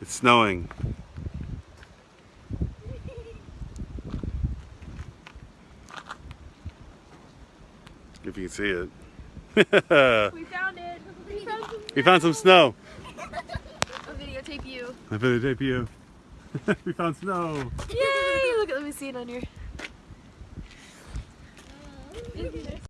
It's snowing. If you can see it. We found it. We found some. we found some snow. I'll videotape you. I'll videotape you. we found snow. Yay! Look, let me see it on your.